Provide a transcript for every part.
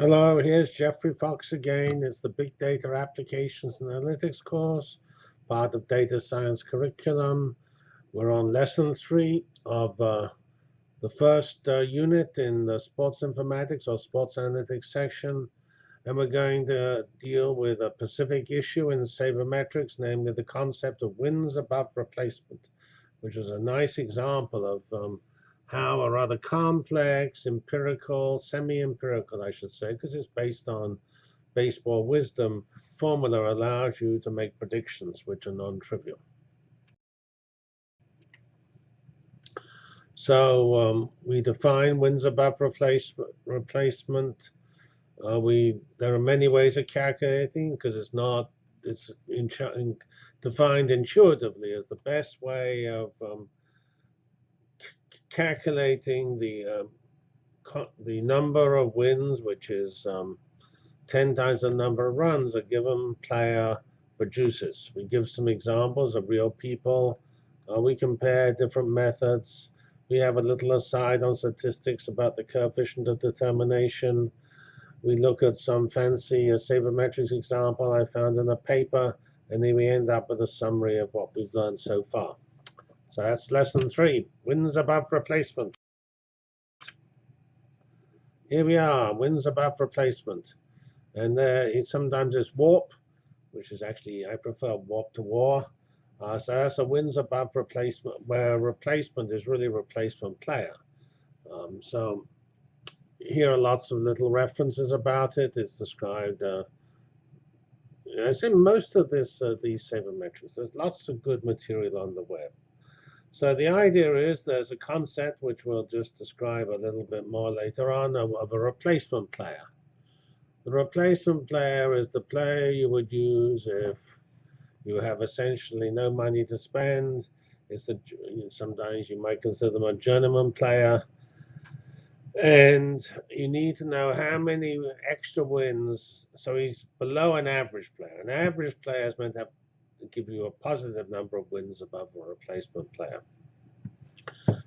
Hello, here's Geoffrey Fox again. It's the Big Data Applications and Analytics course, part of Data Science curriculum. We're on lesson three of uh, the first uh, unit in the sports informatics or sports analytics section. And we're going to deal with a specific issue in sabermetrics, namely the concept of wins above replacement, which is a nice example of um, how a rather complex, empirical, semi-empirical, I should say, because it's based on baseball wisdom, formula allows you to make predictions which are non-trivial. So um, we define wins above replacement. replacement. Uh, we there are many ways of calculating because it's not it's in, in, defined intuitively as the best way of um, calculating the uh, the number of wins, which is um, 10 times the number of runs a given player produces. We give some examples of real people. Uh, we compare different methods. We have a little aside on statistics about the coefficient of determination. We look at some fancy uh, sabermetrics example I found in a paper, and then we end up with a summary of what we've learned so far. So that's lesson three, wins above replacement. Here we are, wins above replacement. And there is sometimes it's warp, which is actually, I prefer warp to war. Uh, so that's a wins above replacement, where replacement is really replacement player. Um, so here are lots of little references about it. It's described. Uh, I say most of this, uh, these sabermetrics. There's lots of good material on the web. So the idea is there's a concept which we'll just describe a little bit more later on of, a replacement player. The replacement player is the player you would use if you have essentially no money to spend. It's a, sometimes you might consider them a journeyman player. And you need to know how many extra wins. So he's below an average player. An average player is meant to have give you a positive number of wins above a replacement player.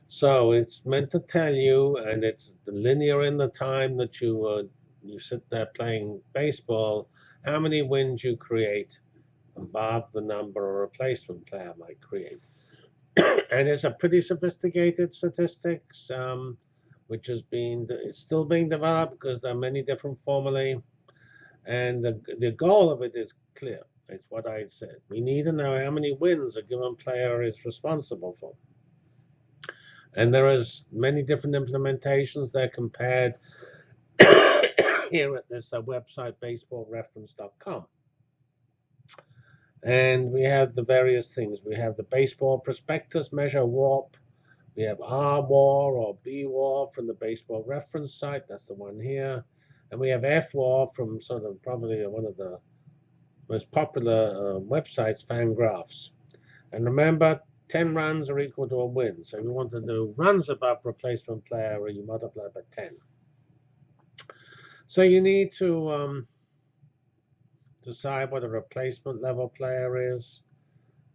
So it's meant to tell you, and it's linear in the time that you uh, you sit there playing baseball, how many wins you create above the number a replacement player might create. and it's a pretty sophisticated statistics, um, which has been it's still being developed because there are many different formulae. And the, the goal of it is clear. It's what I said. We need to know how many wins a given player is responsible for. And there is many different implementations. They're compared here at this uh, website, baseballreference.com. And we have the various things. We have the baseball prospectus measure warp. We have R-WAR or B-WAR from the baseball reference site. That's the one here. And we have F-WAR from sort of probably one of the most popular uh, websites, Fangraphs. And remember, 10 runs are equal to a win. So you want to do runs above replacement player, or you multiply by 10. So you need to um, decide what a replacement level player is.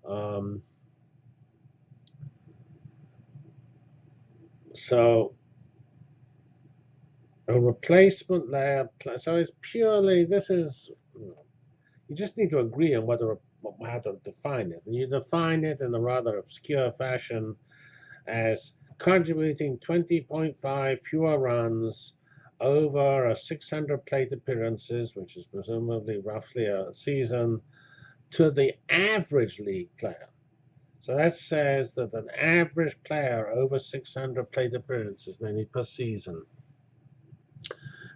Um, so a replacement layer, so it's purely, this is you just need to agree on whether how to define it. And you define it in a rather obscure fashion as contributing 20.5 fewer runs over a 600 plate appearances, which is presumably roughly a season, to the average league player. So that says that an average player over 600 plate appearances, namely per season.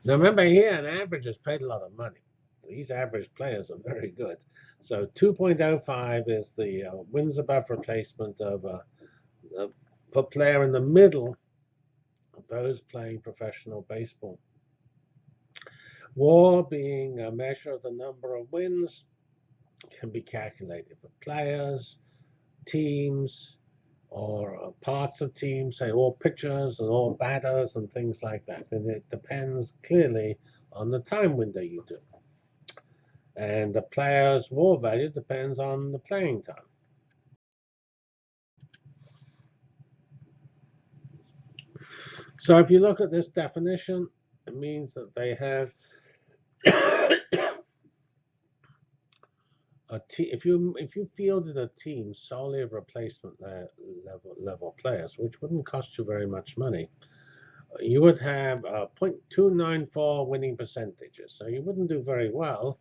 Now remember here, an average has paid a lot of money these average players are very good. So 2.05 is the uh, wins above replacement of a, uh, a player in the middle of those playing professional baseball. WAR being a measure of the number of wins can be calculated for players, teams, or uh, parts of teams, say all pitchers and all batters and things like that. And it depends clearly on the time window you do. And the player's WAR value depends on the playing time. So if you look at this definition, it means that they have a team. if you if you fielded a team solely of replacement le- level level players, which wouldn't cost you very much money, you would have uh, 0.294 winning percentages. So you wouldn't do very well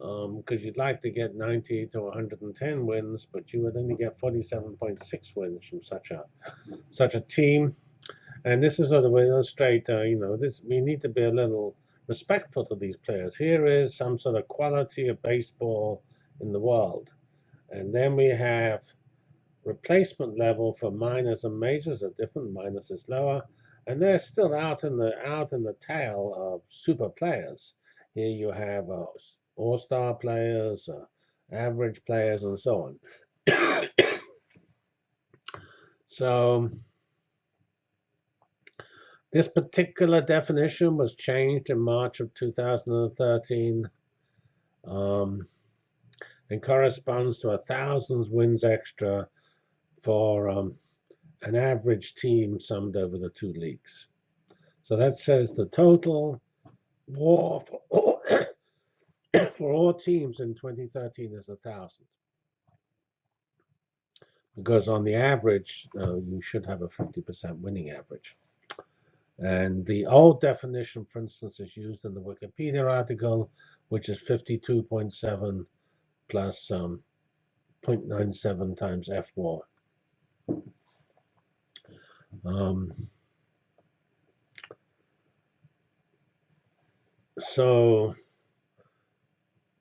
because um, you'd like to get 90 to 110 wins, but you would only get 47.6 wins from such a such a team. And this is sort of illustrate, uh, you know, this we need to be a little respectful to these players. Here is some sort of quality of baseball in the world. And then we have replacement level for minors and majors are different. Minors is lower. And they're still out in the out in the tail of super players. Here you have uh, all-star players, uh, average players, and so on. so this particular definition was changed in March of 2013. Um, and corresponds to a thousand wins extra for um, an average team summed over the two leagues. So that says the total WAR for all, for all teams in 2013 is a thousand. Because on the average, uh, you should have a 50% winning average. And the old definition, for instance, is used in the Wikipedia article, which is 52.7 plus um, 0.97 times F war. Um, so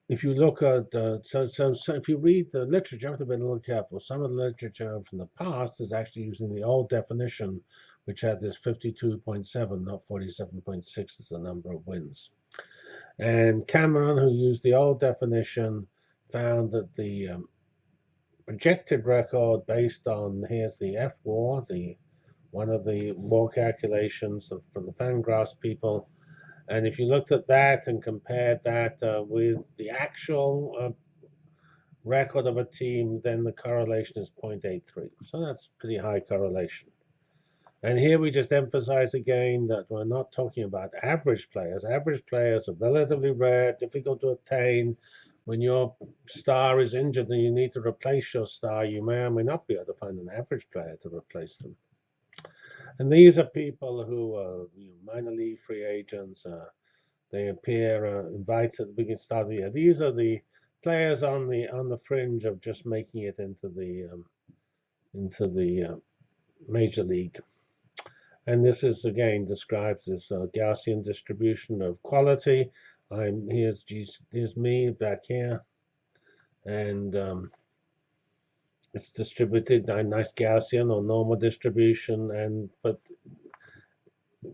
if you look at uh, so, so so if you read the literature, you have to be a little careful. Some of the literature from the past is actually using the old definition, which had this 52.7, not 47.6 as the number of wins. And Cameron, who used the old definition, found that the um, projected record based on here's the F war, the one of the war calculations from the Fangraphs people. And if you looked at that and compared that uh, with the actual uh, record of a team, then the correlation is 0.83. So that's pretty high correlation. And here we just emphasize again that we're not talking about average players. Average players are relatively rare, difficult to attain, when your star is injured and you need to replace your star, you may or may not be able to find an average player to replace them. And these are people who are you know, minor league free agents. Uh, they appear uh, invited at the beginning start of the year. These are the players on the on the fringe of just making it into the um, into the uh, major league. And this is again describes this uh, Gaussian distribution of quality. I'm here's here's me back here, and um, it's distributed nice Gaussian or normal distribution, and but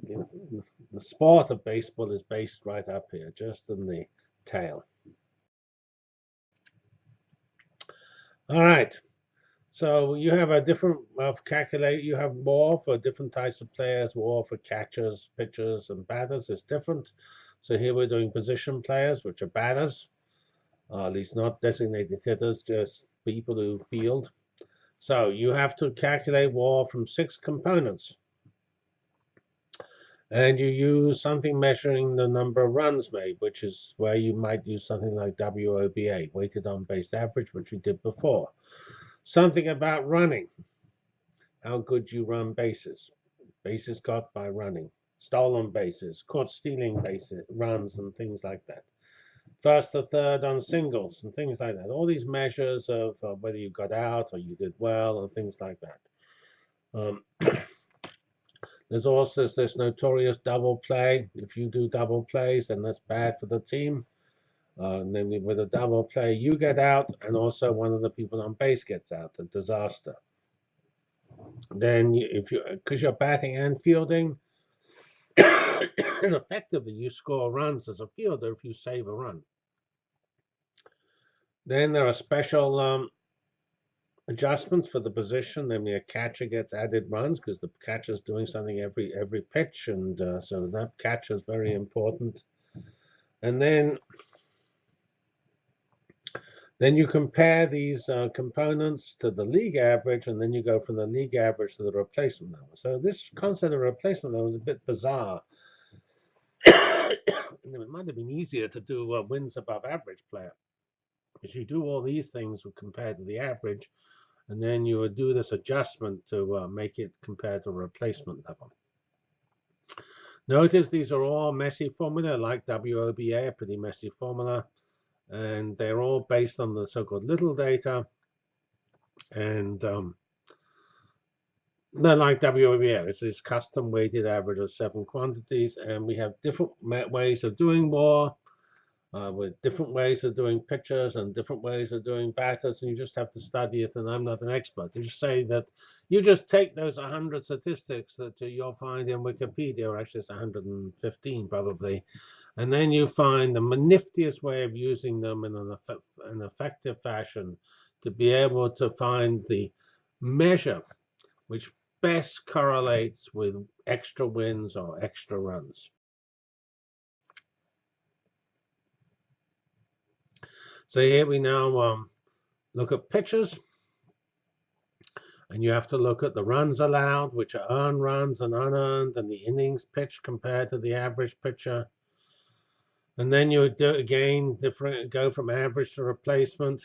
you know, the sport of baseball is based right up here, just in the tail. All right. So you have a different of calculate. You have more for different types of players. WAR for catchers, pitchers, and batters is different. So here we're doing position players, which are batters, at least not designated hitters, just people who field. So you have to calculate WAR from six components. And you use something measuring the number of runs made, which is where you might use something like WOBA, weighted on base average, which we did before. Something about running, how good you run bases, bases got by running stolen bases, caught stealing bases, runs, and things like that. First to third on singles and things like that. All these measures of uh, whether you got out or you did well and things like that. Um, there's also this notorious double play. If you do double plays, then that's bad for the team. Uh, namely, with a double play, you get out, and also one of the people on base gets out. A disaster. Then, if you because you're batting and fielding, and effectively, you score runs as a fielder if you save a run. Then there are special um, adjustments for the position. I mean, a catcher gets added runs because the catcher is doing something every every pitch, and uh, so that catcher is very important. And then then you compare these uh, components to the league average, and then you go from the league average to the replacement level. So this concept of replacement level is a bit bizarre it might have been easier to do uh, wins above average player. Because you do all these things compared to the average, and then you would do this adjustment to uh, make it compared to replacement level. Notice these are all messy formula, like WOBA, a pretty messy formula, and they're all based on the so-called little data, and um, they're like WOBA. It's this custom weighted average of seven quantities, and we have different ways of doing more uh, with different ways of doing pictures and different ways of doing batters, and you just have to study it. And I'm not an expert. To just say that you just take those 100 statistics that you'll find in Wikipedia, or actually it's 115 probably, and then you find the niftiest way of using them in an, an effective fashion to be able to find the measure which best correlates with extra wins or extra runs. So here we now um, look at pitches. And you have to look at the runs allowed, which are earned runs and unearned, and the innings pitched compared to the average pitcher. And then you do again different go from average to replacement.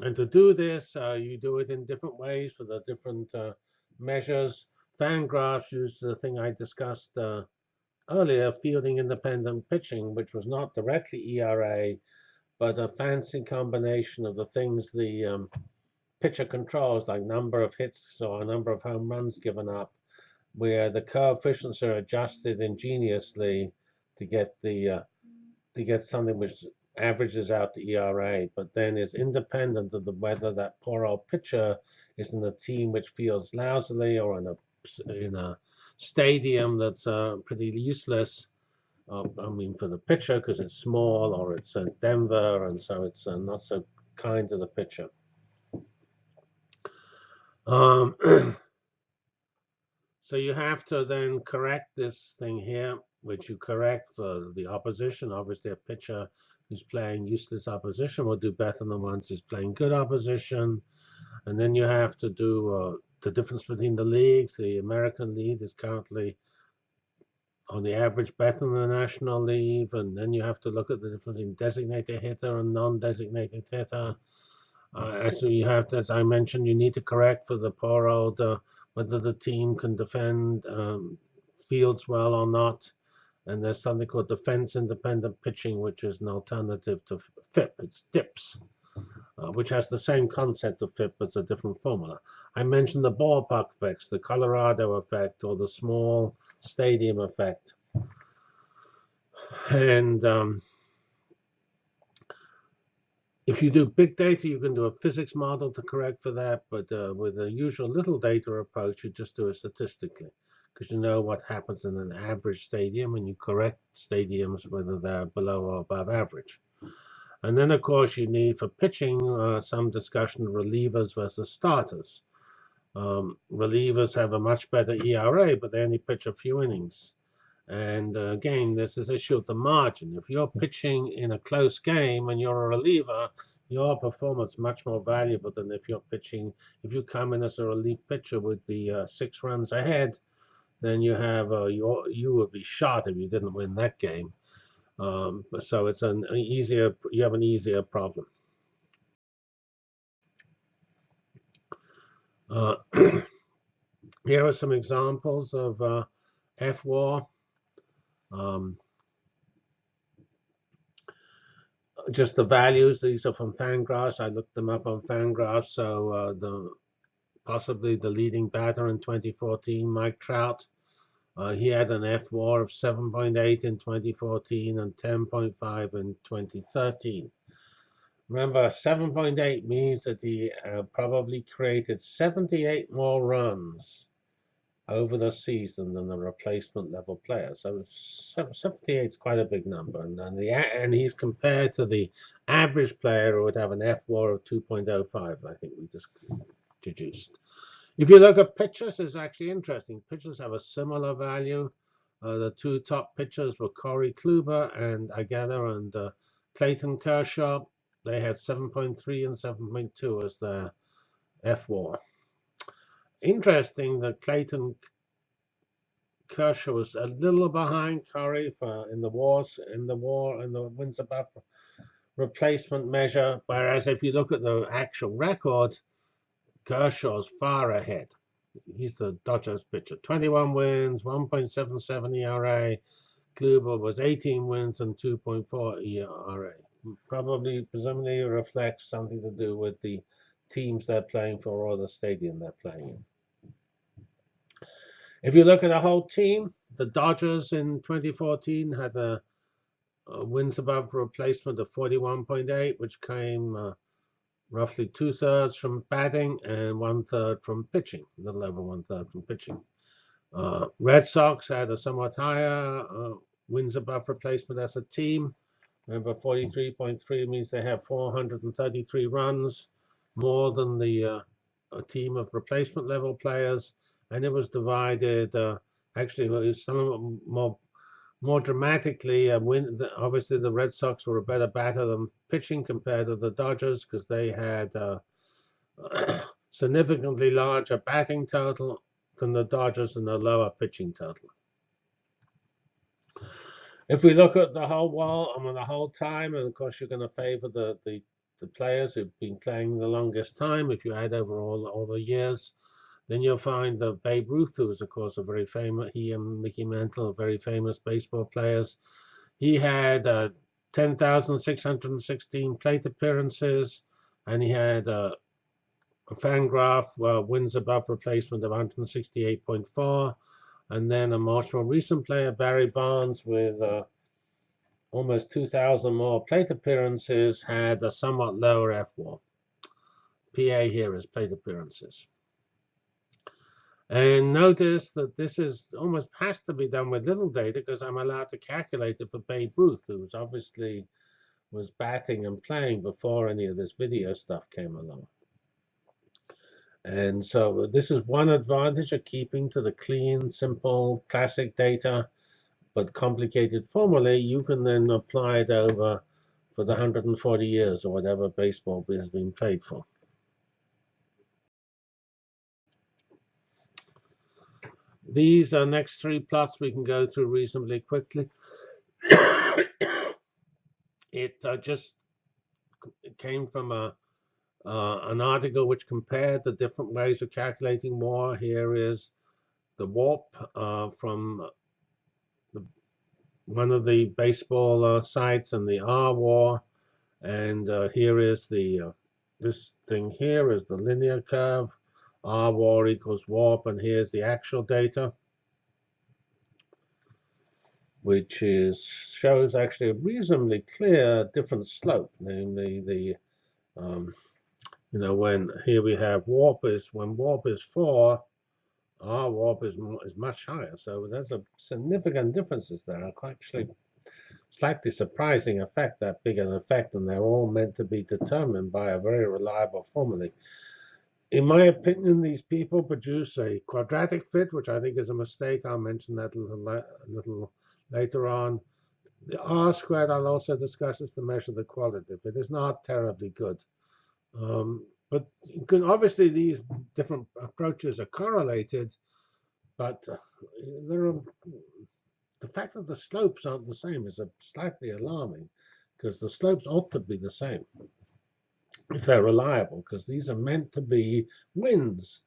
And to do this, uh, you do it in different ways for the different uh, measures. Fangraphs uses the thing I discussed uh, earlier, fielding independent pitching, which was not directly ERA, but a fancy combination of the things the um, pitcher controls, like number of hits or number of home runs given up, where the coefficients are adjusted ingeniously to get the uh, to get something which averages out the ERA, but then is independent of the whether that poor old pitcher is in a team which feels lousily or in a in a stadium that's uh, pretty useless I mean, for the pitcher because it's small or it's Denver, and so it's uh, not so kind to the pitcher. Um, so you have to then correct this thing here, which you correct for the opposition. Obviously, a pitcher who's playing useless opposition will do better than ones who's playing good opposition. And then you have to do uh, the difference between the leagues. The American League is currently on the average better than the National League, and then you have to look at the difference in designated hitter and non-designated hitter. Uh, so you have, as I mentioned, you need to correct for the poor old uh, whether the team can defend um, fields well or not. And there's something called defense independent pitching, which is an alternative to FIP. It's DIPS uh, which has the same concept of FIP, but it's a different formula. I mentioned the ballpark effects, the Colorado effect, or the small stadium effect. And um, if you do big data, you can do a physics model to correct for that. But uh, with the usual little data approach, you just do it statistically because you know what happens in an average stadium and you correct stadiums whether they're below or above average. And then, of course, you need for pitching uh, some discussion of relievers versus starters. Um, relievers have a much better ERA, but they only pitch a few innings. And uh, again, this is issue of the margin. If you're pitching in a close game and you're a reliever, your performance is much more valuable than if you're pitching. If you come in as a relief pitcher with the uh, six runs ahead, then you have uh, you you would be shot if you didn't win that game. Um, so it's an easier, you have an easier problem. Uh, here are some examples of uh, fWAR. Um, just the values. These are from Fangraphs. I looked them up on Fangraphs. So uh, the possibly the leading batter in 2014, Mike Trout, uh, he had an fWAR of 7.8 in 2014 and 10.5 in 2013. Remember, 7.8 means that he uh, probably created 78 more runs over the season than the replacement level player. So 78 is quite a big number. And, and, the, and he's compared to the average player who would have an fWAR of 2.05, I think we just deduced. If you look at pitchers, it's actually interesting. Pitchers have a similar value. Uh, the two top pitchers were Corey Kluber and I gather and uh, Clayton Kershaw. They had 7.3 and 7.2 as their fWAR. Interesting that Clayton Kershaw was a little behind Curry for in the wars in the war in the wins above replacement measure. Whereas if you look at the actual record, Kershaw's far ahead. He's the Dodgers pitcher. 21 wins, 1.77 ERA. Kluber was 18 wins and 2.4 ERA. Probably, presumably, reflects something to do with the teams they're playing for or the stadium they're playing in. If you look at the whole team, the Dodgers in 2014 had a, a wins above replacement of 41.8, which came uh, roughly two thirds from batting and one third from pitching, a little over one third from pitching. Uh, Red Sox had a somewhat higher uh, wins above replacement as a team. Remember, 43.3 means they have 433 runs, more than the uh, team of replacement level players and it was divided. Uh, actually, some more more dramatically. Uh, win, obviously, the Red Sox were a better batter than pitching compared to the Dodgers because they had uh, significantly larger batting total than the Dodgers and a lower pitching total. If we look at the whole wall, I mean the whole time, and of course you're going to favor the, the the players who've been playing the longest time. If you add over all all the years, then you'll find that Babe Ruth, who was, of course, a very famous, he and Mickey Mantle, very famous baseball players. He had uh, 10,616 plate appearances, and he had uh, a Fangraph uh, wins above replacement of 168.4, and then a much more recent player, Barry Bonds, with uh, almost 2,000 more plate appearances, had a somewhat lower F-WAR. PA here is plate appearances. And notice that this is almost has to be done with little data because I'm allowed to calculate it for Babe Ruth, who's obviously was batting and playing before any of this video stuff came along. And so this is one advantage of keeping to the clean, simple, classic data, but complicated formulae. You can then apply it over for the 140 years or whatever baseball has been played for. These are next three plots we can go through reasonably quickly. it uh, just came from a uh, an article which compared the different ways of calculating WAR. Here is the warp uh, from the, one of the baseball uh, sites and the R WAR. And uh, here is the, uh, this thing here is the linear curve. R war equals warp, and here's the actual data, which is shows actually a reasonably clear different slope, namely the, um, you know, when here we have warp is, when warp is 4, our warp is, is much higher. So there's a significant differences there, actually slightly surprising effect, that big an effect, and they're all meant to be determined by a very reliable formula. In my opinion, these people produce a quadratic fit, which I think is a mistake. I'll mention that a little, a little later on. The R squared I'll also discuss is to measure the qualitative. It is not terribly good. Um, but can, obviously these different approaches are correlated, but uh, there are, the fact that the slopes aren't the same is slightly alarming because the slopes ought to be the same if they're reliable, because these are meant to be wins.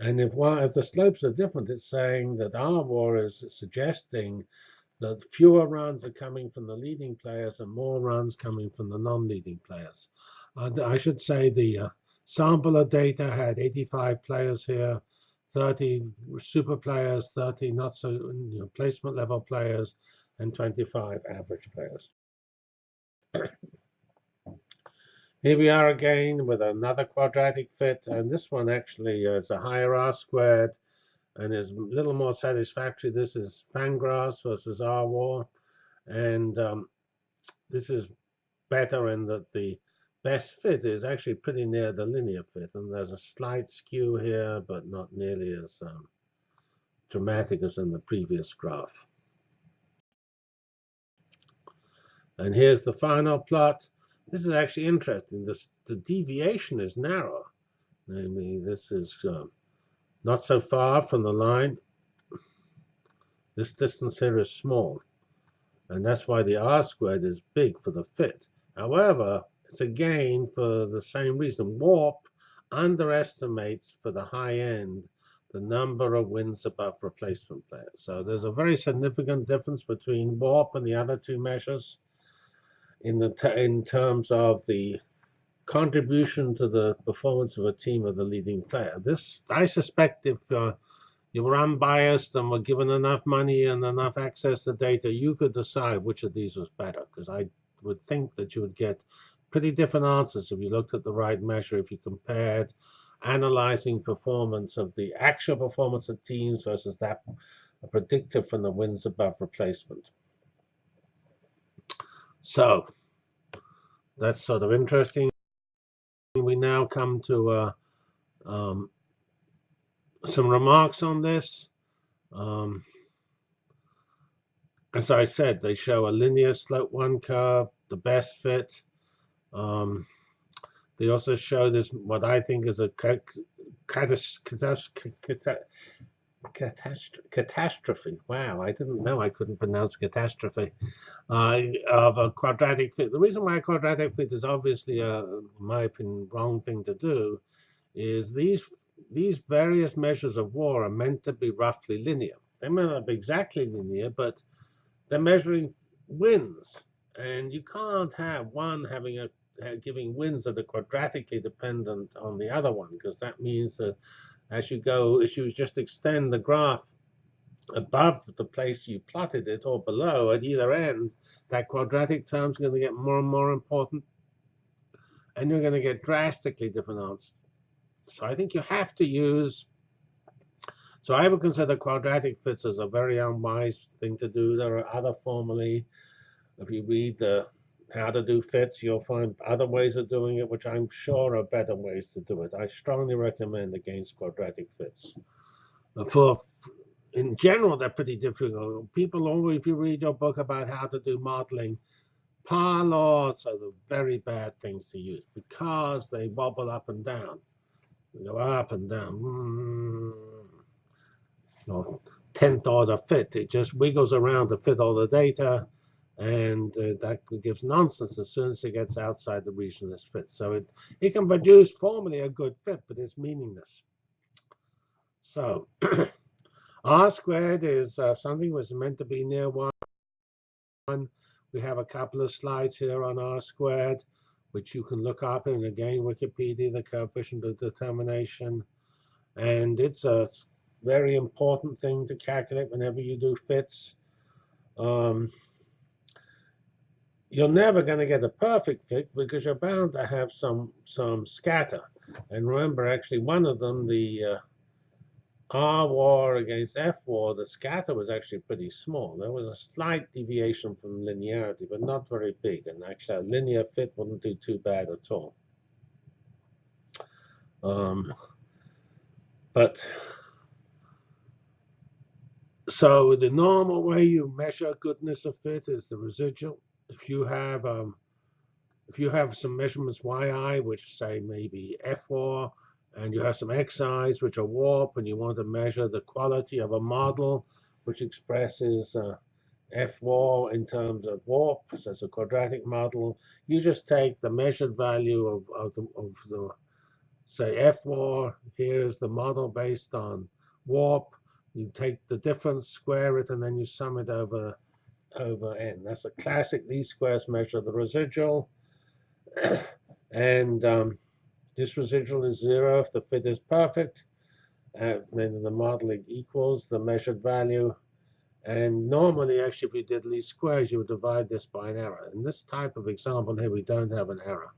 And if if the slopes are different, it's saying that R war is suggesting that fewer runs are coming from the leading players and more runs coming from the non-leading players. Uh, I should say the uh, sample of data had 85 players here, 30 super players, 30 not so you know, placement level players, and 25 average players. Here we are again with another quadratic fit, and this one actually is a higher R squared and is a little more satisfactory. This is Fangraphs versus R war, and um, this is better in that the best fit is actually pretty near the linear fit, and there's a slight skew here, but not nearly as um, dramatic as in the previous graph. And here's the final plot. This is actually interesting. This, the deviation is narrow. Namely, this is um, not so far from the line. This distance here is small. And that's why the R squared is big for the fit. However, it's again for the same reason. Warp underestimates for the high end the number of wins above replacement players. So there's a very significant difference between warp and the other two measures in the in terms of the contribution to the performance of a team of the leading player. This, I suspect, if uh, you were unbiased and were given enough money and enough access to data, you could decide which of these was better. Because I would think that you would get pretty different answers if you looked at the right measure, if you compared analyzing performance of the actual performance of teams versus that predicted from the wins above replacement. So that's sort of interesting. We now come to uh, um, some remarks on this. Um, as I said, they show a linear slope one curve, the best fit. Um, they also show this what I think is a catastrophe. Wow, I didn't know I couldn't pronounce catastrophe uh, of a quadratic fit. The reason why a quadratic fit is obviously, a, in my opinion, wrong thing to do is these these various measures of war are meant to be roughly linear. They may not be exactly linear, but they're measuring wins, and you can't have one having a Uh, giving wins that are quadratically dependent on the other one, because that means that as you go, as you just extend the graph above the place you plotted it or below at either end, that quadratic term is going to get more and more important. And you're going to get drastically different answers. So I think you have to use. So I would consider quadratic fits as a very unwise thing to do. There are other formulae. If you read the how to do fits, you'll find other ways of doing it, which I'm sure are better ways to do it. I strongly recommend against quadratic fits. For in general, they're pretty difficult. People always, if you read your book about how to do modeling, par laws are the very bad things to use because they wobble up and down. They go up and down. Mm. No, 10th order fit. It just wiggles around to fit all the data and uh, that gives nonsense as soon as it gets outside the region this fits. So it, it can produce formally a good fit, but it's meaningless. So r squared is uh, something was meant to be near 1. We have a couple of slides here on r squared, which you can look up in, again, Wikipedia, the coefficient of determination. And it's a very important thing to calculate whenever you do fits. Um, you're never going to get a perfect fit because you're bound to have some some scatter. And remember, actually, one of them, the uh, R war against F war, the scatter was actually pretty small. There was a slight deviation from linearity, but not very big. And actually, a linear fit wouldn't do too bad at all. Um, but so the normal way you measure goodness of fit is the residual if you have um, if you have some measurements yi, which say maybe f war, and you have some xi's, which are warp, and you want to measure the quality of a model, which expresses uh, f war in terms of warp, so it's a quadratic model, you just take the measured value of, of, the, of the, say, f war. Here's the model based on warp. You take the difference, square it, and then you sum it over over n. That's a classic least squares measure of the residual. and um, this residual is zero if the fit is perfect. Uh, then the modeling equals the measured value. And normally, actually, if you did least squares, you would divide this by an error. In this type of example here, we don't have an error.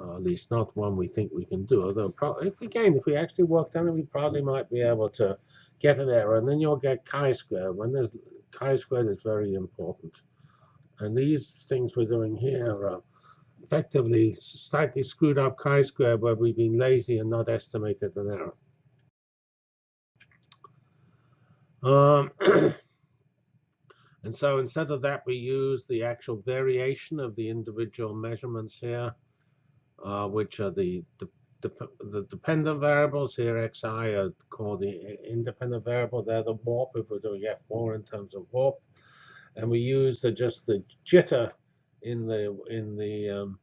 Uh, at least not one we think we can do. Although, if again, if we actually worked on it, we probably might be able to get an error. And then you'll get chi-square. When there's chi-squared is very important. And these things we're doing here are effectively slightly screwed up chi-squared where we've been lazy and not estimated an error. Um, and so instead of that, we use the actual variation of the individual measurements here, uh, which are the, the the dependent variables here, xi, are called the independent variable. They're the warp if we're doing f war in terms of warp. And we use the, just the jitter in the in the um,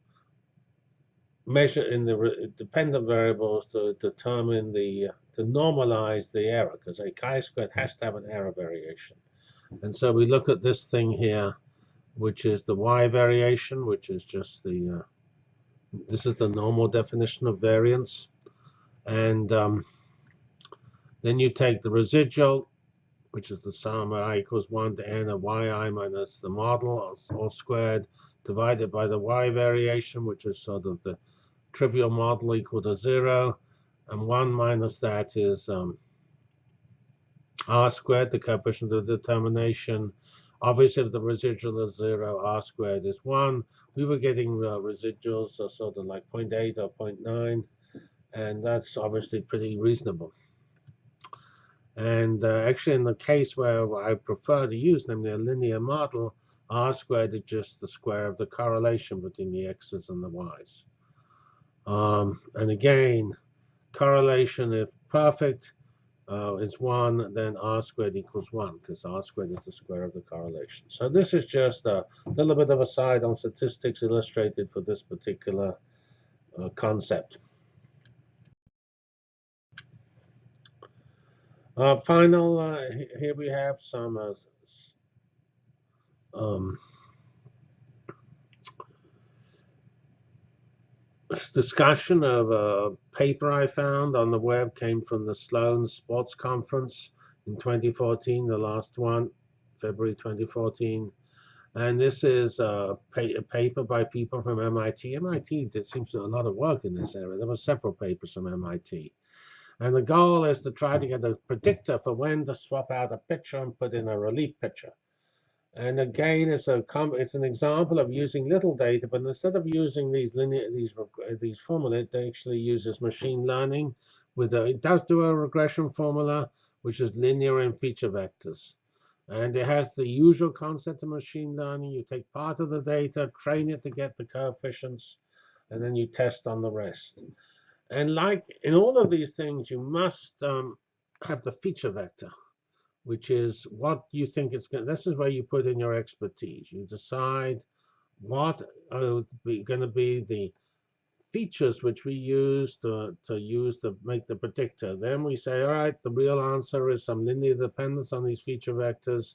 measure in the dependent variables to determine the to normalize the error because a chi-squared has to have an error variation. And so we look at this thing here, which is the y variation, which is just the uh, this is the normal definition of variance. And um, then you take the residual, which is the sum of i equals 1 to n of yi minus the model, all squared, divided by the y variation, which is sort of the trivial model equal to 0. And 1 minus that is um, r squared, the coefficient of determination. Obviously, if the residual is 0, r squared is 1. We were getting uh, residuals of sort of like 0.8 or 0.9, and that's obviously pretty reasonable. And uh, actually, in the case where I prefer to use, namely a linear model, r squared is just the square of the correlation between the x's and the y's. Um, and again, correlation, if perfect, uh, is 1, then r squared equals 1, because r squared is the square of the correlation. So this is just a little bit of a side on statistics illustrated for this particular uh, concept. Uh, final, uh, here we have some uh, um, discussion of a paper I found on the web came from the Sloan Sports Conference in 2014, the last one, February 2014. And this is a, pa a paper by people from MIT. MIT did, seems to do a lot of work in this area. There were several papers from MIT. And the goal is to try to get a predictor for when to swap out a picture and put in a relief picture. And again, it's a it's an example of using little data, but instead of using these linear these these formula, it actually uses machine learning. With a, it does do a regression formula, which is linear in feature vectors, and it has the usual concept of machine learning. You take part of the data, train it to get the coefficients, and then you test on the rest. And like in all of these things, you must um, have the feature vector which is what you think it's going. This is where you put in your expertise. You decide what are going to be the features which we use to, to use to make the predictor. Then we say, all right, the real answer is some linear dependence on these feature vectors.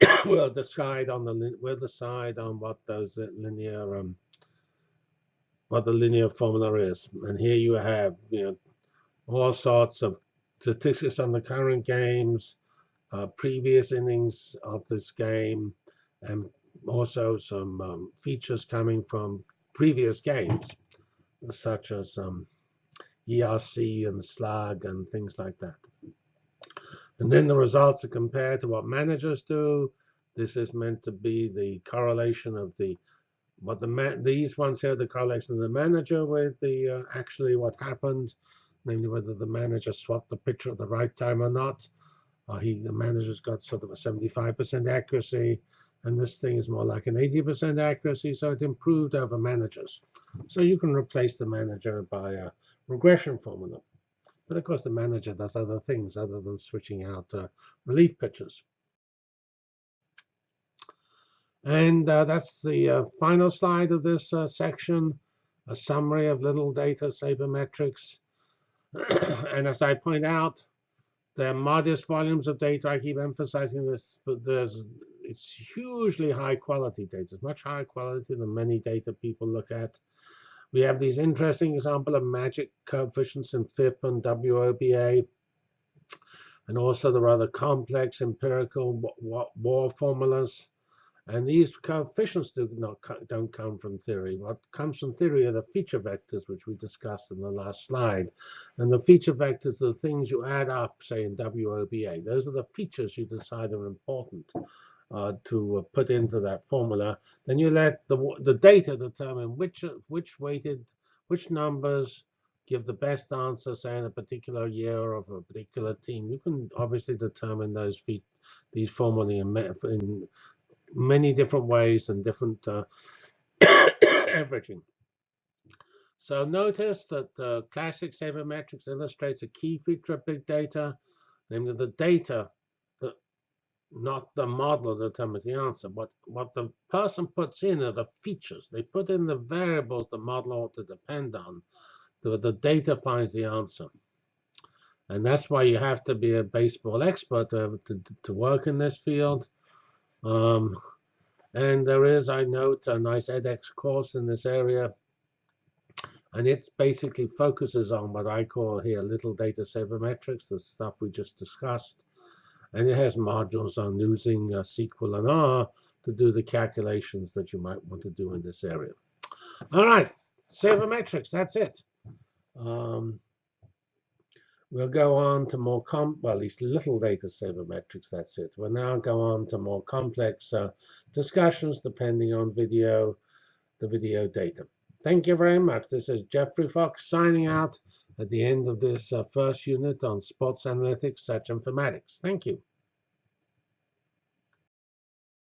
we'll decide on the we'll decide on what those linear um, what the linear formula is. And here you have you know all sorts of statistics on the current games, uh, previous innings of this game, and also some um, features coming from previous games, such as um, ERC and slug and things like that. And then the results are compared to what managers do. This is meant to be the correlation of the what the man these ones here, the correlation of the manager with the uh, actually what happened, namely whether the manager swapped the pitcher at the right time or not. Uh, he, the manager's got sort of a 75% accuracy, and this thing is more like an 80% accuracy, so it improved over managers. So you can replace the manager by a regression formula. But of course, the manager does other things other than switching out uh, relief pitchers. And uh, that's the uh, final slide of this uh, section, a summary of little data sabermetrics. and as I point out, they're modest volumes of data. I keep emphasizing this, but there's it's hugely high quality data. It's much higher quality than many data people look at. We have these interesting example of magic coefficients in FIP and WOBA, and also the rather complex empirical war formulas. And these coefficients do not don't come from theory. What comes from theory are the feature vectors, which we discussed in the last slide. And the feature vectors are the things you add up, say in WOBA. Those are the features you decide are important uh, to uh, put into that formula. Then you let the the data determine which which weighted which numbers give the best answer, say in a particular year or of a particular team. You can obviously determine those feet these formulae in, in many different ways and different uh, averaging. So notice that uh, classic sabermetrics illustrates a key feature of big data, namely the data, not the model that determines the answer. What, what the person puts in are the features. They put in the variables the model ought to depend on. The, the data finds the answer. And that's why you have to be a baseball expert to, to, to work in this field. Um, and there is, I note, a nice edX course in this area and it basically focuses on what I call here little data sabermetrics, the stuff we just discussed. And it has modules on using uh, SQL and R to do the calculations that you might want to do in this area. All right, sabermetrics, that's it. Um, we'll go on to more com well, at least little data sabermetrics, that's it. We'll now go on to more complex uh, discussions depending on video, the video data. Thank you very much. This is Geoffrey Fox signing out at the end of this uh, first unit on sports analytics, search informatics. Thank you.